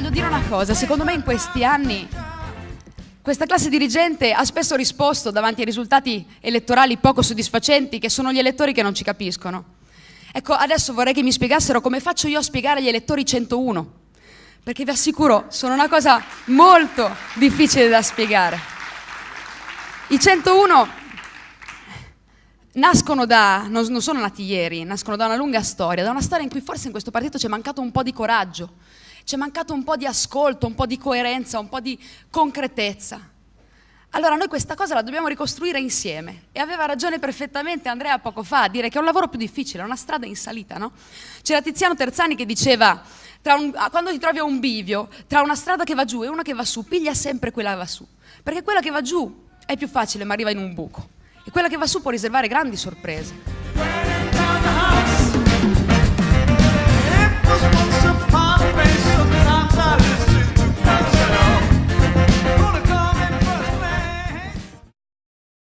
voglio dire una cosa, secondo me in questi anni questa classe dirigente ha spesso risposto davanti ai risultati elettorali poco soddisfacenti, che sono gli elettori che non ci capiscono. Ecco, adesso vorrei che mi spiegassero come faccio io a spiegare agli elettori 101, perché vi assicuro, sono una cosa molto difficile da spiegare. I 101 nascono da, non, sono nati ieri, nascono da una lunga storia, da una storia in cui forse in questo partito c'è mancato un po' di coraggio, c'è mancato un po' di ascolto, un po' di coerenza, un po' di concretezza. Allora noi questa cosa la dobbiamo ricostruire insieme e aveva ragione perfettamente Andrea poco fa a dire che è un lavoro più difficile, è una strada in salita, no? C'era Tiziano Terzani che diceva, un, quando ti trovi a un bivio, tra una strada che va giù e una che va su, piglia sempre quella che va su, perché quella che va giù è più facile ma arriva in un buco e quella che va su può riservare grandi sorprese.